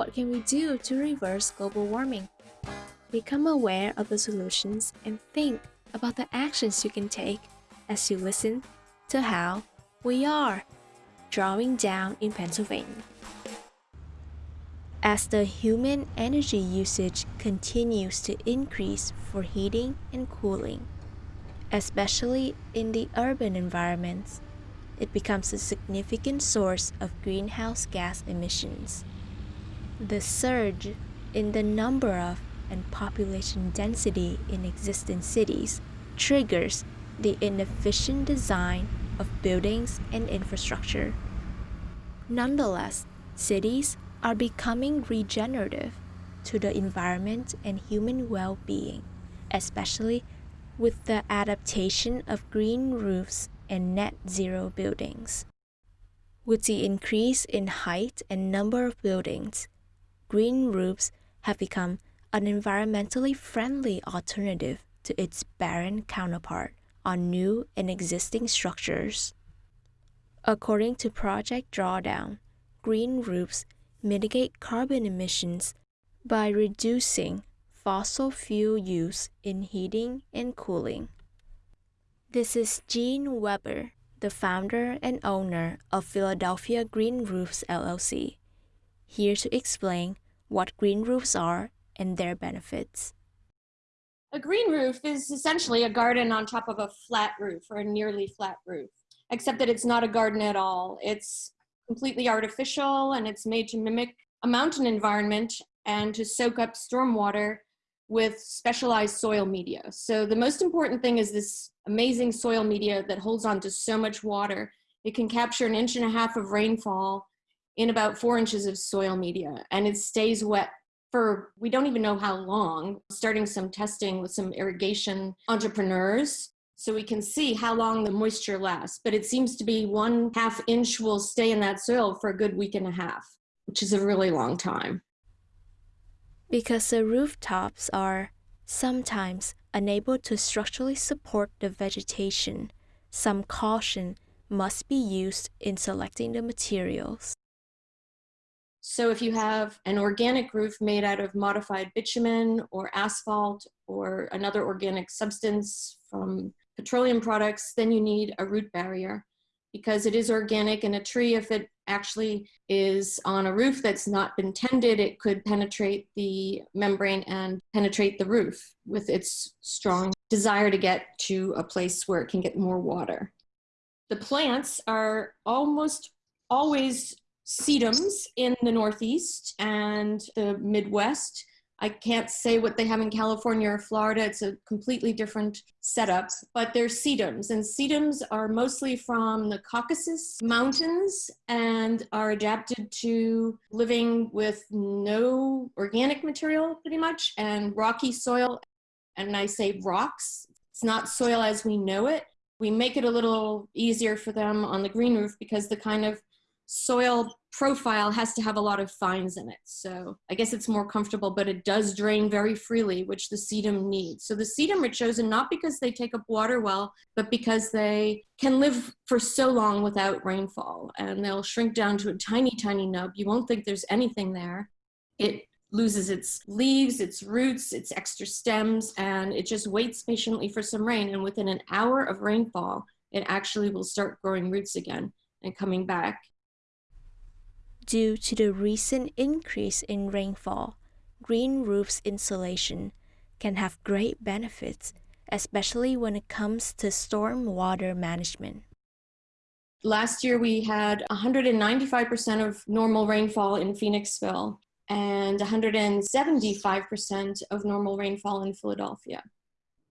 What can we do to reverse global warming? Become aware of the solutions and think about the actions you can take as you listen to how we are drawing down in Pennsylvania. As the human energy usage continues to increase for heating and cooling, especially in the urban environments, it becomes a significant source of greenhouse gas emissions. The surge in the number of and population density in existing cities triggers the inefficient design of buildings and infrastructure. Nonetheless, cities are becoming regenerative to the environment and human well-being, especially with the adaptation of green roofs and net zero buildings. With the increase in height and number of buildings, green roofs have become an environmentally friendly alternative to its barren counterpart on new and existing structures. According to Project Drawdown, green roofs mitigate carbon emissions by reducing fossil fuel use in heating and cooling. This is Gene Weber, the founder and owner of Philadelphia Green Roofs LLC, here to explain what green roofs are and their benefits. A green roof is essentially a garden on top of a flat roof or a nearly flat roof, except that it's not a garden at all. It's completely artificial and it's made to mimic a mountain environment and to soak up stormwater with specialized soil media. So the most important thing is this amazing soil media that holds on to so much water. It can capture an inch and a half of rainfall in about four inches of soil media and it stays wet for we don't even know how long, starting some testing with some irrigation entrepreneurs so we can see how long the moisture lasts. But it seems to be one half inch will stay in that soil for a good week and a half, which is a really long time. Because the rooftops are sometimes unable to structurally support the vegetation, some caution must be used in selecting the materials. So if you have an organic roof made out of modified bitumen or asphalt or another organic substance from petroleum products, then you need a root barrier because it is organic and a tree, if it actually is on a roof that's not been tended, it could penetrate the membrane and penetrate the roof with its strong desire to get to a place where it can get more water. The plants are almost always sedums in the Northeast and the Midwest. I can't say what they have in California or Florida. It's a completely different setup, but they're sedums. And sedums are mostly from the Caucasus Mountains and are adapted to living with no organic material pretty much and rocky soil. And I say rocks, it's not soil as we know it. We make it a little easier for them on the green roof because the kind of soil profile has to have a lot of fines in it. So I guess it's more comfortable, but it does drain very freely, which the sedum needs. So the sedum are chosen not because they take up water well, but because they can live for so long without rainfall and they'll shrink down to a tiny, tiny nub. You won't think there's anything there. It loses its leaves, its roots, its extra stems, and it just waits patiently for some rain. And within an hour of rainfall, it actually will start growing roots again and coming back Due to the recent increase in rainfall, green roofs insulation can have great benefits, especially when it comes to storm water management. Last year we had 195% of normal rainfall in Phoenixville and 175% of normal rainfall in Philadelphia.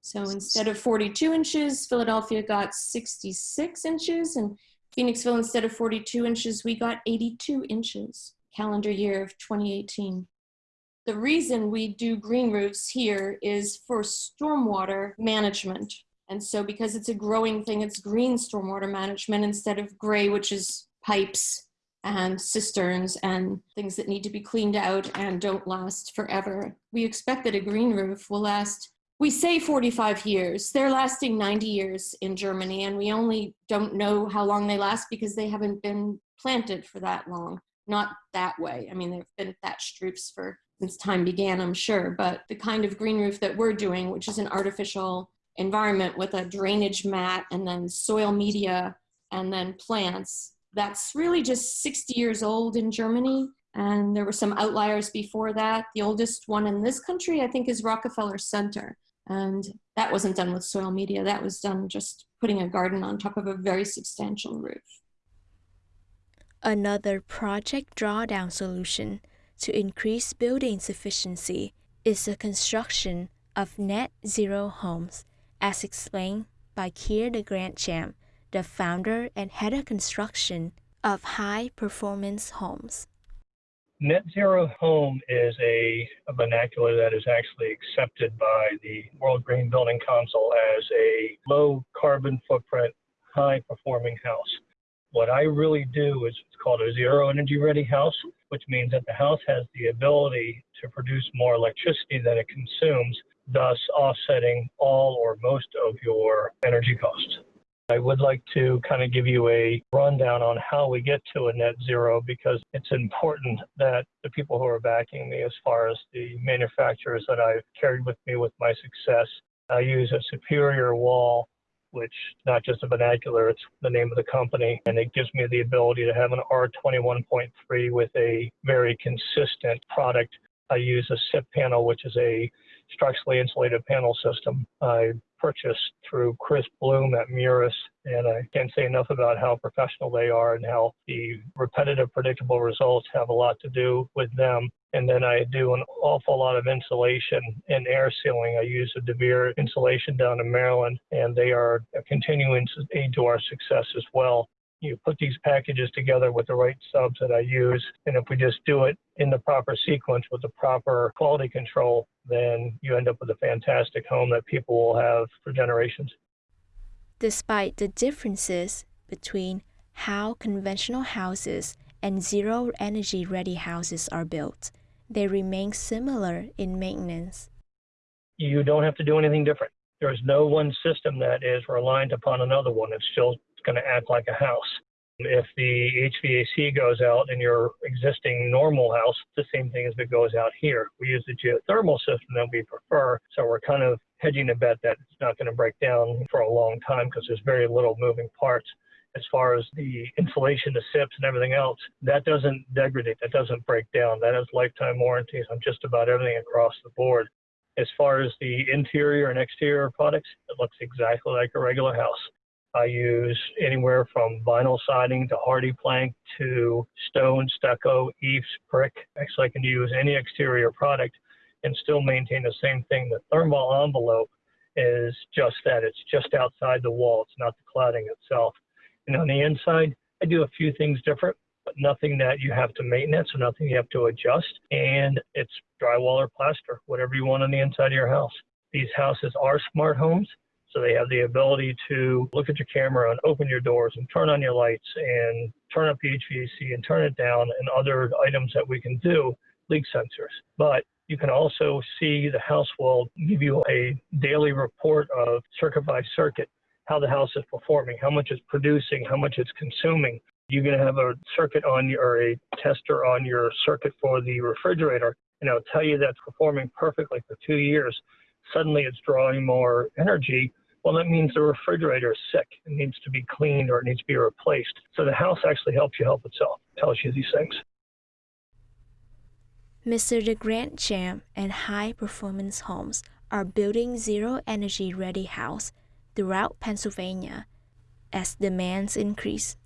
So instead of 42 inches, Philadelphia got 66 inches and Phoenixville, instead of 42 inches, we got 82 inches calendar year of 2018. The reason we do green roofs here is for stormwater management. And so because it's a growing thing, it's green stormwater management instead of gray, which is pipes and cisterns and things that need to be cleaned out and don't last forever. We expect that a green roof will last we say 45 years. They're lasting 90 years in Germany, and we only don't know how long they last because they haven't been planted for that long. not that way. I mean, they've been thatched roofs for since time began, I'm sure, but the kind of green roof that we're doing, which is an artificial environment with a drainage mat and then soil media and then plants, that's really just 60 years old in Germany. And there were some outliers before that. The oldest one in this country, I think, is Rockefeller Center. And that wasn't done with soil media. That was done just putting a garden on top of a very substantial roof. Another project drawdown solution to increase building sufficiency is the construction of net zero homes, as explained by Keir de Grandchamp, the founder and head of construction of High Performance Homes. Net zero home is a, a, vernacular that is actually accepted by the World Green Building Council as a low carbon footprint, high performing house. What I really do is it's called a zero energy ready house, which means that the house has the ability to produce more electricity than it consumes, thus offsetting all or most of your energy costs. I would like to kind of give you a rundown on how we get to a net zero because it's important that the people who are backing me, as far as the manufacturers that I've carried with me with my success, I use a superior wall, which not just a vernacular, it's the name of the company, and it gives me the ability to have an R21.3 with a very consistent product. I use a SIP panel, which is a structurally insulated panel system. I purchased through Chris Bloom at Muris, and I can't say enough about how professional they are and how the repetitive, predictable results have a lot to do with them. And then I do an awful lot of insulation and air sealing. I use a DeVere insulation down in Maryland, and they are a continuing aid to our success as well you put these packages together with the right subs that I use. And if we just do it in the proper sequence with the proper quality control, then you end up with a fantastic home that people will have for generations. Despite the differences between how conventional houses and zero energy ready houses are built, they remain similar in maintenance. You don't have to do anything different. There's no one system that is reliant upon another one. It's still going to act like a house. If the HVAC goes out in your existing normal house, the same thing as it goes out here. We use the geothermal system that we prefer, so we're kind of hedging a bet that it's not going to break down for a long time because there's very little moving parts. As far as the insulation, the SIPs, and everything else, that doesn't degrade, that doesn't break down. That has lifetime warranties on just about everything across the board. As far as the interior and exterior products, it looks exactly like a regular house. I use anywhere from vinyl siding to HardiePlank to stone, stucco, eaves, brick. Actually, I can use any exterior product and still maintain the same thing. The thermal envelope is just that. It's just outside the wall. It's not the cladding itself. And on the inside, I do a few things different, but nothing that you have to maintenance or nothing you have to adjust. And it's drywall or plaster, whatever you want on the inside of your house. These houses are smart homes. So they have the ability to look at your camera and open your doors and turn on your lights and turn up the HVAC and turn it down and other items that we can do, leak sensors. But you can also see the house will give you a daily report of circuit by circuit, how the house is performing, how much it's producing, how much it's consuming. You're going to have a circuit on your, or a tester on your circuit for the refrigerator, and it'll tell you that's performing perfectly for two years. Suddenly it's drawing more energy well, that means the refrigerator is sick. It needs to be cleaned or it needs to be replaced. So the house actually helps you help itself, it tells you these things. Mr. de Grandchamp and High Performance Homes are building zero energy ready house throughout Pennsylvania as demands increase.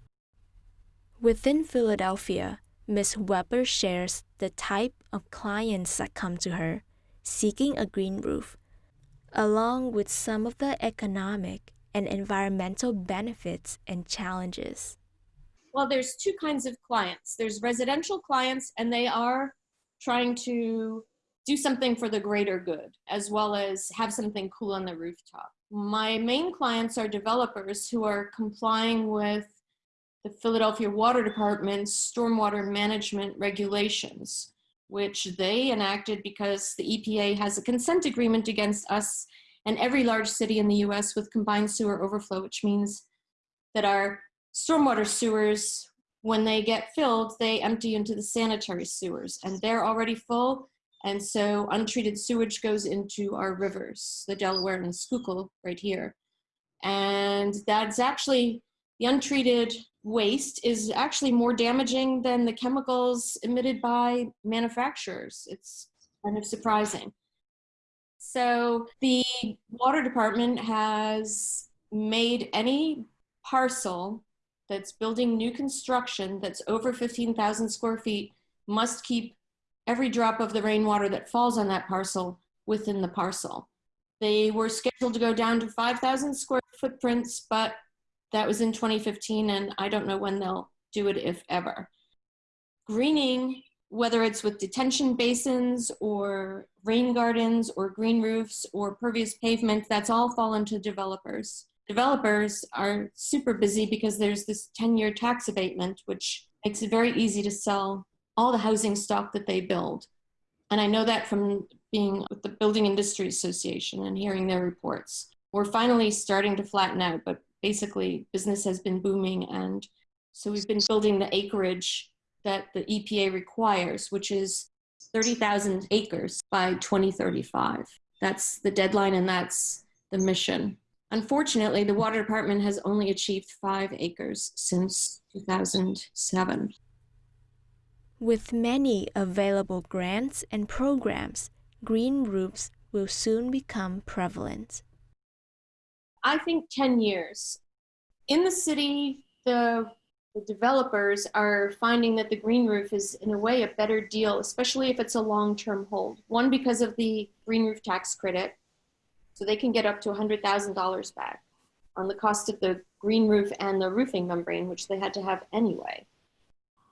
Within Philadelphia, Ms. Weber shares the type of clients that come to her seeking a green roof along with some of the economic and environmental benefits and challenges? Well, there's two kinds of clients. There's residential clients, and they are trying to do something for the greater good, as well as have something cool on the rooftop. My main clients are developers who are complying with the Philadelphia Water Department's stormwater management regulations which they enacted because the EPA has a consent agreement against us and every large city in the US with combined sewer overflow, which means that our stormwater sewers when they get filled, they empty into the sanitary sewers and they're already full. And so untreated sewage goes into our rivers, the Delaware and Schuylkill right here. And that's actually, the untreated waste is actually more damaging than the chemicals emitted by manufacturers. It's kind of surprising. So the water department has made any parcel that's building new construction that's over 15,000 square feet must keep every drop of the rainwater that falls on that parcel within the parcel. They were scheduled to go down to 5,000 square footprints, but that was in 2015, and I don't know when they'll do it, if ever. Greening, whether it's with detention basins or rain gardens or green roofs or pervious pavement, that's all fallen to developers. Developers are super busy because there's this 10 year tax abatement, which makes it very easy to sell all the housing stock that they build. And I know that from being with the Building Industry Association and hearing their reports. We're finally starting to flatten out, but basically business has been booming. And so we've been building the acreage that the EPA requires, which is 30,000 acres by 2035. That's the deadline and that's the mission. Unfortunately, the water department has only achieved five acres since 2007. With many available grants and programs, green roofs will soon become prevalent. I think 10 years. In the city, the, the developers are finding that the green roof is, in a way, a better deal, especially if it's a long term hold. One, because of the green roof tax credit, so they can get up to $100,000 back on the cost of the green roof and the roofing membrane, which they had to have anyway.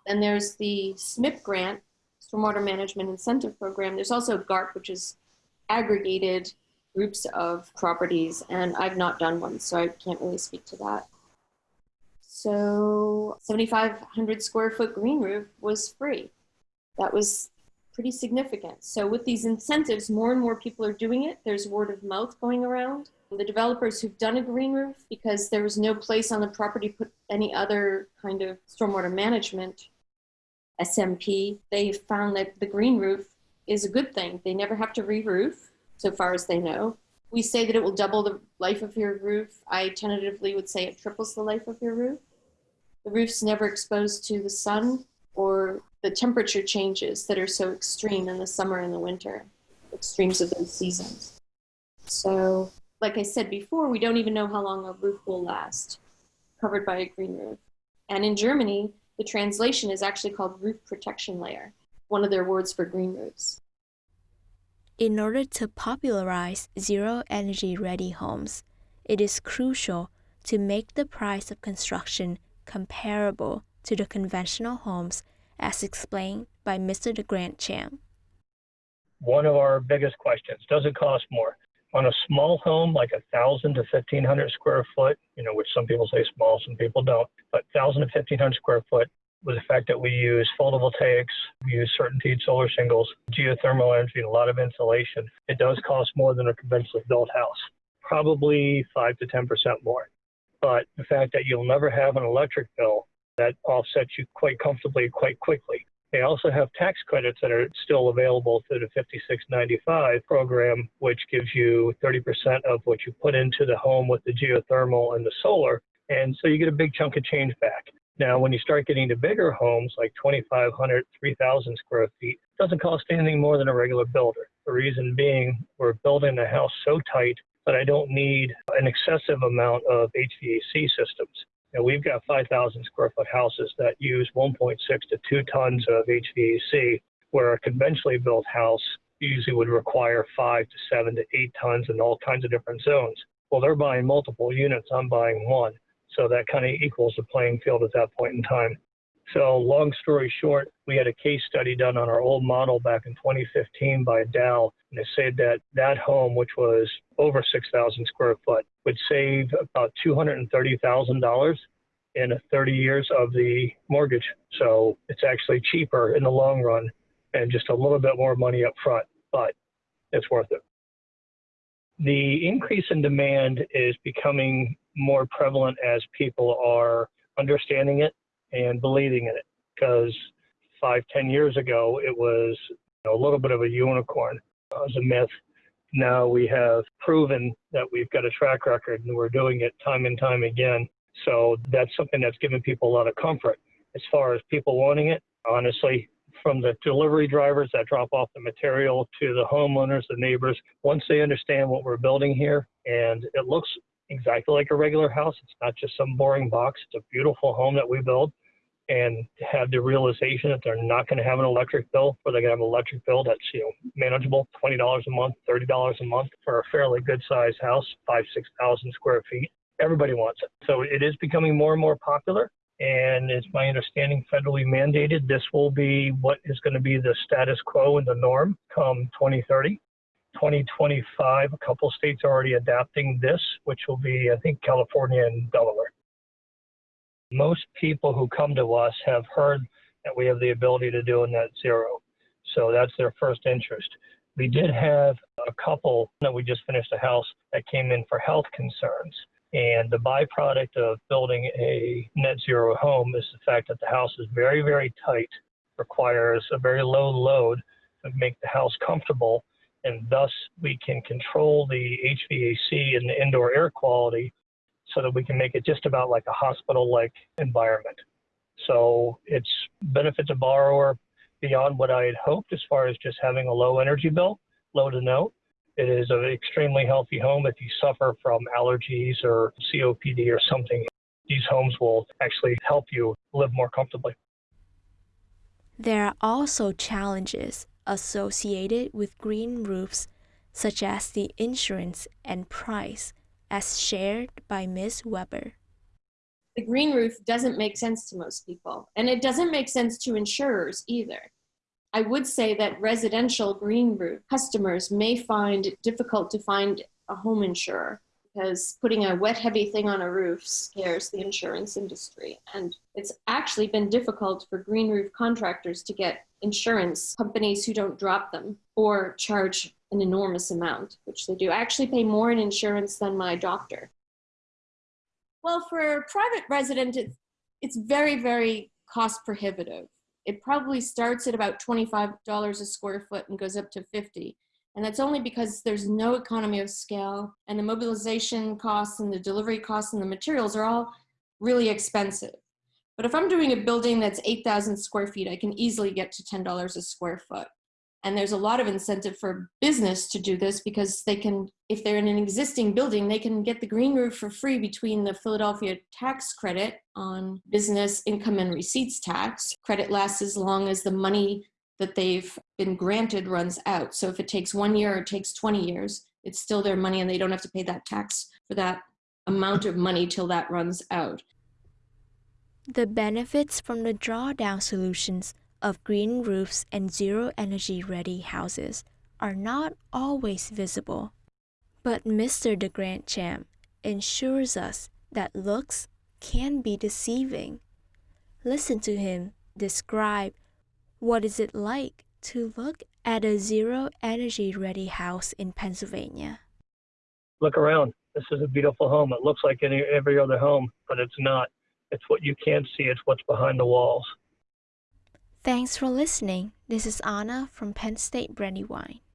Then there's the SMIP grant, Stormwater Management Incentive Program. There's also GARP, which is aggregated groups of properties, and I've not done one, so I can't really speak to that. So 7,500 square foot green roof was free. That was pretty significant. So with these incentives, more and more people are doing it. There's word of mouth going around. The developers who've done a green roof, because there was no place on the property put any other kind of stormwater management SMP, they found that the green roof is a good thing. They never have to re-roof, so far as they know. We say that it will double the life of your roof. I tentatively would say it triples the life of your roof. The roof's never exposed to the sun or the temperature changes that are so extreme in the summer and the winter, extremes of those seasons. So, like I said before, we don't even know how long a roof will last, covered by a green roof. And in Germany, the translation is actually called roof protection layer, one of their words for green roofs. In order to popularize zero energy ready homes, it is crucial to make the price of construction comparable to the conventional homes as explained by Mr. de Grandchamp. One of our biggest questions, does it cost more? On a small home, like a thousand to fifteen hundred square foot, you know, which some people say small, some people don't, but thousand to fifteen hundred square foot, with the fact that we use photovoltaics, we use CertainTeed solar shingles, geothermal energy, and a lot of insulation, it does cost more than a conventionally built house. Probably five to ten percent more. But the fact that you'll never have an electric bill that offsets you quite comfortably, quite quickly. They also have tax credits that are still available through the 5695 program, which gives you 30% of what you put into the home with the geothermal and the solar. And so you get a big chunk of change back. Now, when you start getting to bigger homes like 2,500, 3,000 square feet, it doesn't cost anything more than a regular builder. The reason being, we're building the house so tight that I don't need an excessive amount of HVAC systems. We've got 5,000 square foot houses that use 1.6 to 2 tons of HVAC, where a conventionally built house usually would require 5 to 7 to 8 tons in all kinds of different zones. Well, they're buying multiple units, I'm buying one. So that kind of equals the playing field at that point in time. So, long story short, we had a case study done on our old model back in 2015 by Dow, and they said that that home, which was over 6,000 square foot, would save about $230,000 in 30 years of the mortgage. So, it's actually cheaper in the long run and just a little bit more money up front, but it's worth it. The increase in demand is becoming more prevalent as people are understanding it and believing in it. Because five, ten years ago, it was you know, a little bit of a unicorn. It was a myth. Now we have proven that we've got a track record and we're doing it time and time again. So that's something that's given people a lot of comfort. As far as people wanting it, honestly, from the delivery drivers that drop off the material to the homeowners, the neighbors, once they understand what we're building here and it looks exactly like a regular house, it's not just some boring box, it's a beautiful home that we build. And have the realization that they're not going to have an electric bill or they're going to have an electric bill that's you know manageable $20 a month $30 a month for a fairly good sized house five six thousand square feet everybody wants it. So it is becoming more and more popular. And it's my understanding federally mandated this will be what is going to be the status quo and the norm come 2030 2025 a couple states are already adapting this which will be i think california and delaware most people who come to us have heard that we have the ability to do a net zero. So that's their first interest. We did have a couple that we just finished a house that came in for health concerns. And the byproduct of building a net zero home is the fact that the house is very, very tight, requires a very low load to make the house comfortable. And thus, we can control the HVAC and the indoor air quality so that we can make it just about like a hospital like environment. So it's benefits a borrower beyond what I had hoped as far as just having a low energy bill, low to no. It is an extremely healthy home if you suffer from allergies or COPD or something. These homes will actually help you live more comfortably. There are also challenges associated with green roofs, such as the insurance and price as shared by Ms. Weber. The green roof doesn't make sense to most people, and it doesn't make sense to insurers either. I would say that residential green roof customers may find it difficult to find a home insurer because putting a wet, heavy thing on a roof scares the insurance industry. And it's actually been difficult for green roof contractors to get insurance companies who don't drop them or charge an enormous amount, which they do. I actually pay more in insurance than my doctor. Well, for private resident, it's, it's very, very cost prohibitive. It probably starts at about $25 a square foot and goes up to 50. And that's only because there's no economy of scale and the mobilization costs and the delivery costs and the materials are all really expensive. But if I'm doing a building that's 8,000 square feet, I can easily get to $10 a square foot. And there's a lot of incentive for business to do this because they can, if they're in an existing building, they can get the green roof for free between the Philadelphia tax credit on business income and receipts tax. Credit lasts as long as the money that they've been granted runs out. So if it takes one year or it takes 20 years, it's still their money and they don't have to pay that tax for that amount of money till that runs out. The benefits from the drawdown solutions of green roofs and zero energy ready houses are not always visible. But Mr. de Grandchamp ensures us that looks can be deceiving. Listen to him describe what is it like to look at a zero energy ready house in Pennsylvania. Look around. This is a beautiful home. It looks like any every other home, but it's not. It's what you can't see. It's what's behind the walls. Thanks for listening. This is Anna from Penn State Brandywine.